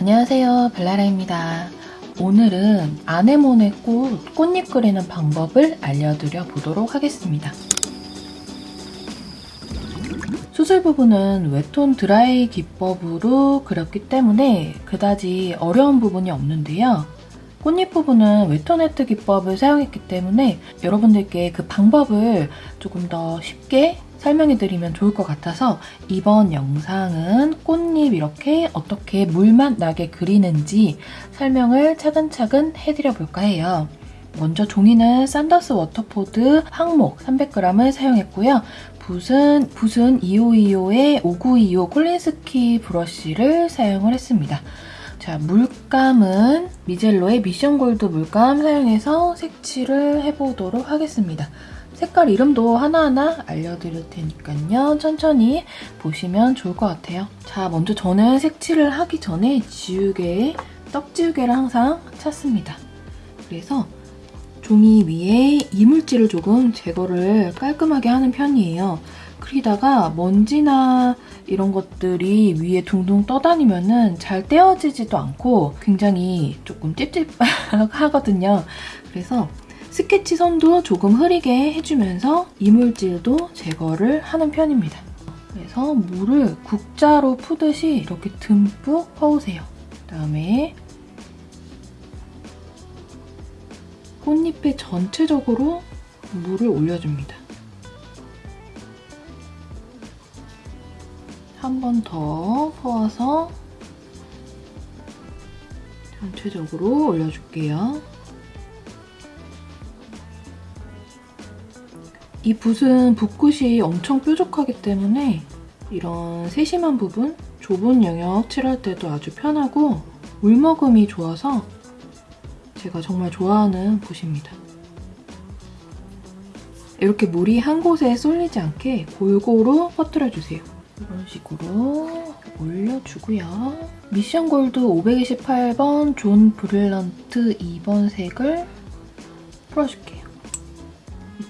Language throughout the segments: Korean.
안녕하세요. 벨라라입니다. 오늘은 아네모네 꽃 꽃잎 그리는 방법을 알려드려 보도록 하겠습니다. 수술 부분은 웹톤 드라이 기법으로 그렸기 때문에 그다지 어려운 부분이 없는데요. 꽃잎 부분은 웹톤 해트 기법을 사용했기 때문에 여러분들께 그 방법을 조금 더 쉽게 설명해드리면 좋을 것 같아서 이번 영상은 꽃잎 이렇게 어떻게 물맛 나게 그리는지 설명을 차근차근 해드려 볼까 해요. 먼저 종이는 산더스 워터포드 황목 300g을 사용했고요. 붓은, 붓은 2525의 5925 콜린스키 브러쉬를 사용을 했습니다. 자, 물감은 미젤로의 미션 골드 물감 사용해서 색칠을 해보도록 하겠습니다. 색깔 이름도 하나하나 알려드릴 테니까요. 천천히 보시면 좋을 것 같아요. 자, 먼저 저는 색칠을 하기 전에 지우개, 떡지우개를 항상 찾습니다. 그래서 종이 위에 이물질을 조금 제거를 깔끔하게 하는 편이에요. 그러다가 먼지나 이런 것들이 위에 둥둥 떠다니면 은 잘 떼어지지도 않고 굉장히 조금 찝찝하거든요. 그래서 스케치 선도 조금 흐리게 해주면서 이물질도 제거를 하는 편입니다. 그래서 물을 국자로 푸듯이 이렇게 듬뿍 퍼오세요. 그다음에 꽃잎에 전체적으로 물을 올려줍니다. 한 번 더 퍼와서 전체적으로 올려줄게요. 이 붓은 붓끝이 엄청 뾰족하기 때문에 이런 세심한 부분, 좁은 영역 칠할 때도 아주 편하고 물먹음이 좋아서 제가 정말 좋아하는 붓입니다. 이렇게 물이 한 곳에 쏠리지 않게 골고루 퍼뜨려주세요. 이런 식으로 올려주고요. 미션 골드 528번 jaune brilliant 2번 색을 풀어줄게요.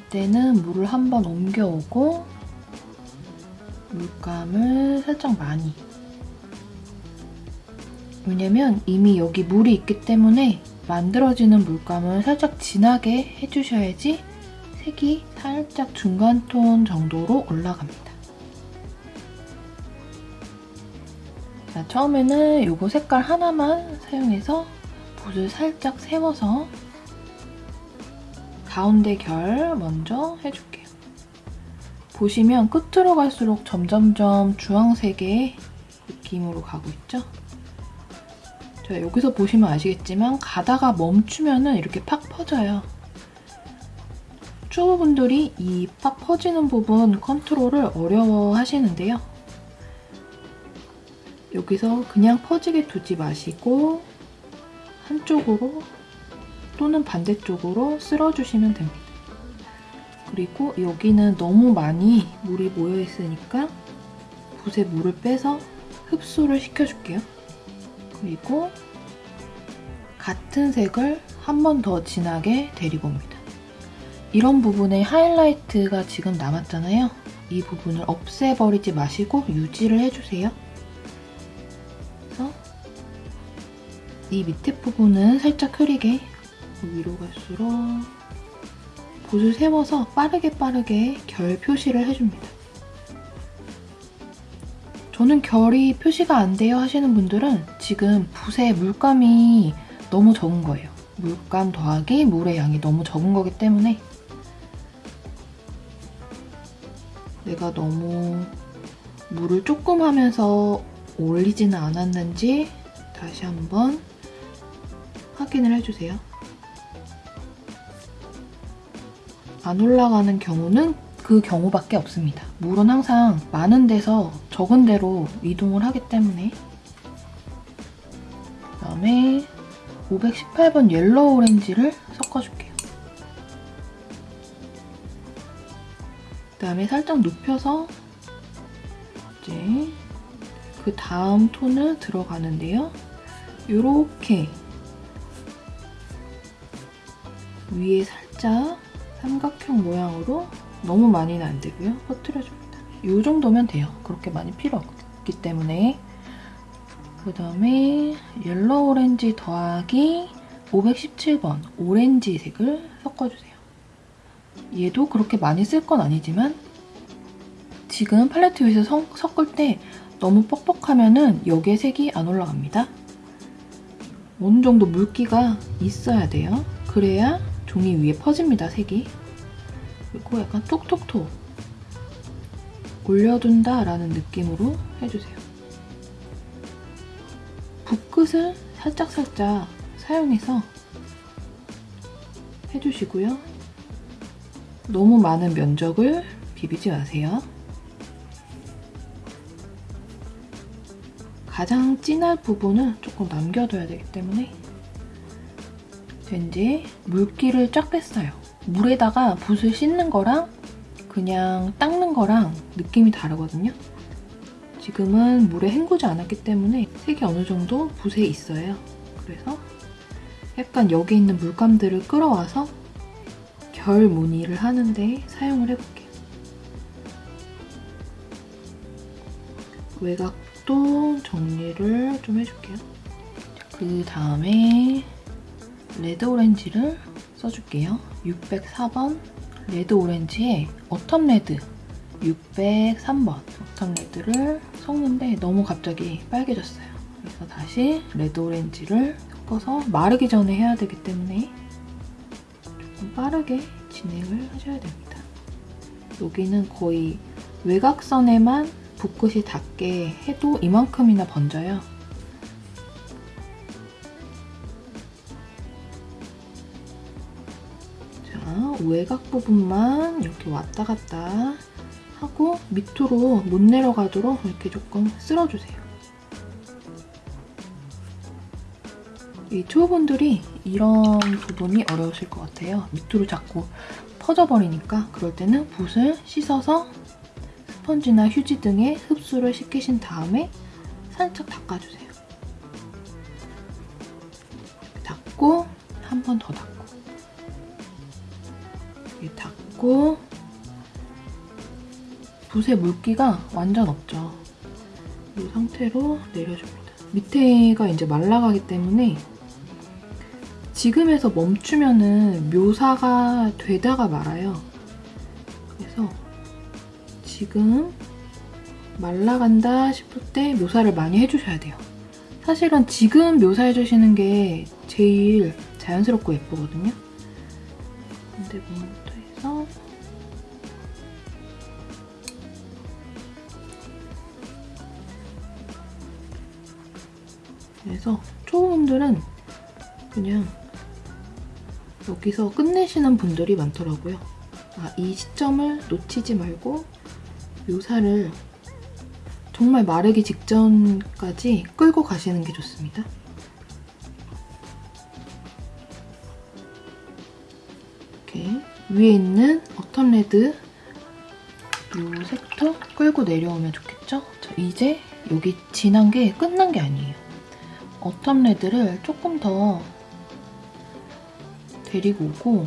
이때는 물을 한 번 옮겨오고 물감을 살짝 많이 왜냐면 이미 여기 물이 있기 때문에 만들어지는 물감을 살짝 진하게 해주셔야지 색이 살짝 중간 톤 정도로 올라갑니다. 자, 처음에는 이거 색깔 하나만 사용해서 붓을 살짝 세워서 가운데 결 먼저 해줄게요. 보시면 끝으로 갈수록 점점점 주황색의 느낌으로 가고 있죠? 자, 여기서 보시면 아시겠지만 가다가 멈추면 이렇게 팍 퍼져요. 초보분들이 이 팍 퍼지는 부분 컨트롤을 어려워 하시는데요. 여기서 그냥 퍼지게 두지 마시고 한쪽으로 또는 반대쪽으로 쓸어주시면 됩니다. 그리고 여기는 너무 많이 물이 모여있으니까 붓에 물을 빼서 흡수를 시켜줄게요. 그리고 같은 색을 한 번 더 진하게 데리고 옵니다. 이런 부분에 하이라이트가 지금 남았잖아요. 이 부분을 없애버리지 마시고 유지를 해주세요. 그래서 이 밑에 부분은 살짝 흐리게 위로 갈수록 붓을 세워서 빠르게 빠르게 결 표시를 해줍니다. 저는 결이 표시가 안 돼요 하시는 분들은 지금 붓에 물감이 너무 적은 거예요. 물감 더하기 물의 양이 너무 적은 거기 때문에 내가 너무 물을 조금 하면서 올리지는 않았는지 다시 한번 확인을 해주세요. 안 올라가는 경우는 그 경우밖에 없습니다. 물은 항상 많은 데서 적은 데로 이동을 하기 때문에 그다음에 518번 yellow orange를 섞어줄게요. 그다음에 살짝 눕혀서 이제 그 다음 톤을 들어가는데요. 이렇게 위에 살짝 삼각형 모양으로 너무 많이는 안 되고요. 퍼뜨려줍니다. 이 정도면 돼요. 그렇게 많이 필요 없기 때문에 그 다음에 yellow orange 더하기 517번 오렌지색을 섞어주세요. 얘도 그렇게 많이 쓸 건 아니지만 지금 팔레트 위에서 성, 섞을 때 너무 뻑뻑하면 여기에 색이 안 올라갑니다. 어느 정도 물기가 있어야 돼요. 그래야 종이 위에 퍼집니다, 색이. 그리고 약간 톡톡톡 올려둔다 라는 느낌으로 해주세요. 붓끝을 살짝살짝 사용해서 해주시고요. 너무 많은 면적을 비비지 마세요. 가장 진할 부분은 조금 남겨둬야 되기 때문에 이제 물기를 쫙 뺐어요. 물에다가 붓을 씻는 거랑 그냥 닦는 거랑 느낌이 다르거든요. 지금은 물에 헹구지 않았기 때문에 색이 어느 정도 붓에 있어요. 그래서 약간 여기 있는 물감들을 끌어와서 결 무늬를 하는데 사용을 해볼게요. 외곽도 정리를 좀 해줄게요. 그 다음에 red orange를 써줄게요. 604번 red orange에 autumn red 603번 autumn red를 섞는데 너무 갑자기 빨개졌어요. 그래서 다시 레드 오렌지를 섞어서 마르기 전에 해야 되기 때문에 조금 빠르게 진행을 하셔야 됩니다. 여기는 거의 외곽선에만 붓끝이 닿게 해도 이만큼이나 번져요. 외곽 부분만 이렇게 왔다 갔다 하고 밑으로 못 내려가도록 이렇게 조금 쓸어주세요. 이 초보분들이 이런 부분이 어려우실 것 같아요. 밑으로 자꾸 퍼져버리니까 그럴 때는 붓을 씻어서 스펀지나 휴지 등에 흡수를 시키신 다음에 살짝 닦아주세요. 닦고 한 번 더 닦고 닦고 붓의 물기가 완전 없죠. 이 상태로 내려줍니다. 밑에가 이제 말라가기 때문에 지금에서 멈추면은 묘사가 되다가 말아요. 그래서 지금 말라간다 싶을 때 묘사를 많이 해주셔야 돼요. 사실은 지금 묘사해주시는 게 제일 자연스럽고 예쁘거든요. 근데 부분부터 해서 그래서 초보분들은 그냥 여기서 끝내시는 분들이 많더라고요. 아, 이 시점을 놓치지 말고 묘사를 정말 마르기 직전까지 끌고 가시는 게 좋습니다. 위에 있는 어텀 레드 이 색도 끌고 내려오면 좋겠죠? 자, 이제 여기 진한 게 끝난 게 아니에요. 어텀 레드를 조금 더 데리고 오고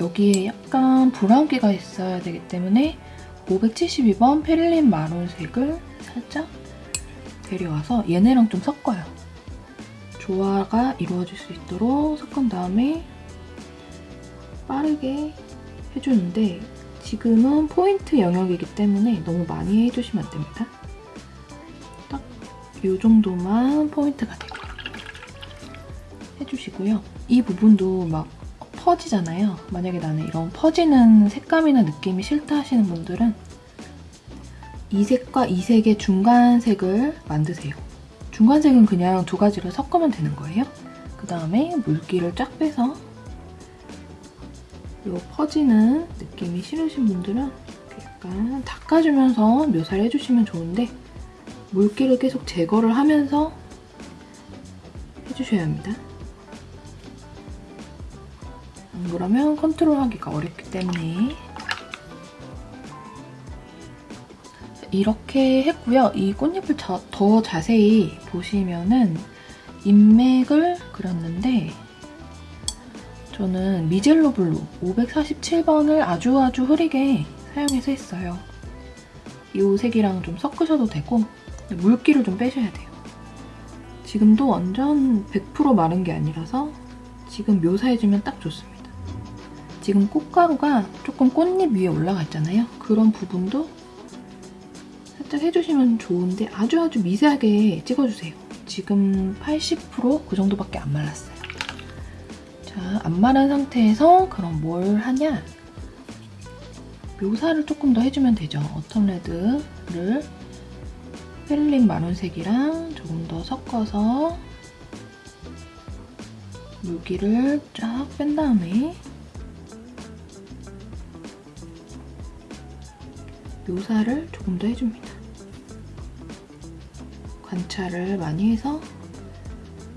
여기에 약간 브라운기가 있어야 되기 때문에 572번 페릴린 마론색을 살짝 데려와서 얘네랑 좀 섞어요. 조화가 이루어질 수 있도록 섞은 다음에 빠르게 해주는데 지금은 포인트 영역이기 때문에 너무 많이 해주시면 안 됩니다. 딱 이 정도만 포인트가 되고 해주시고요. 이 부분도 막 퍼지잖아요. 만약에 나는 이런 퍼지는 색감이나 느낌이 싫다 하시는 분들은 이 색과 이 색의 중간색을 만드세요. 중간색은 그냥 두 가지를 섞으면 되는 거예요. 그 다음에 물기를 쫙 빼서 이 퍼지는 느낌이 싫으신 분들은 약간 닦아주면서 묘사를 해주시면 좋은데 물기를 계속 제거를 하면서 해주셔야 합니다. 안 그러면 컨트롤하기가 어렵기 때문에 이렇게 했고요. 이 꽃잎을 자, 더 자세히 보시면은 인맥을 그렸는데 저는 미젤로 블루 547번을 아주 아주 흐리게 사용해서 했어요. 이 색이랑 좀 섞으셔도 되고 물기를 좀 빼셔야 돼요. 지금도 완전 100% 마른 게 아니라서 지금 묘사해주면 딱 좋습니다. 지금 꽃가루가 조금 꽃잎 위에 올라가 있잖아요. 그런 부분도 살짝 해주시면 좋은데 아주 아주 미세하게 찍어주세요. 지금 80%그 정도밖에 안 말랐어요. 자, 안 마른 상태에서 그럼 뭘 하냐? 묘사를 조금 더 해주면 되죠. 어텀 레드를 펠린 마론색이랑 조금 더 섞어서 물기를 쫙 뺀 다음에 묘사를 조금 더 해줍니다. 관찰을 많이 해서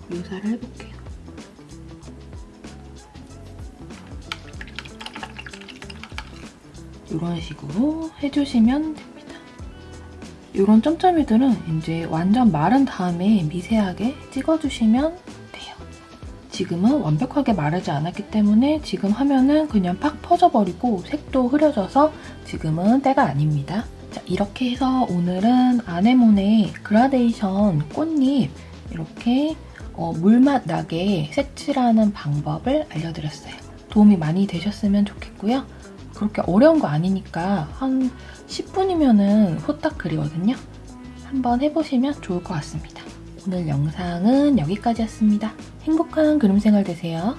묘사를 해볼게요. 이런 식으로 해주시면 됩니다. 이런 점점이들은 이제 완전 마른 다음에 미세하게 찍어주시면 돼요. 지금은 완벽하게 마르지 않았기 때문에 지금 하면은 그냥 팍 퍼져버리고 색도 흐려져서 지금은 때가 아닙니다. 자, 이렇게 해서 오늘은 아네모네 그라데이션 꽃잎 이렇게 어, 물맛 나게 색칠하는 방법을 알려드렸어요. 도움이 많이 되셨으면 좋겠고요. 그렇게 어려운 거 아니니까 한 10분이면은 후딱 그리거든요. 한번 해보시면 좋을 것 같습니다. 오늘 영상은 여기까지였습니다. 행복한 그림 생활 되세요.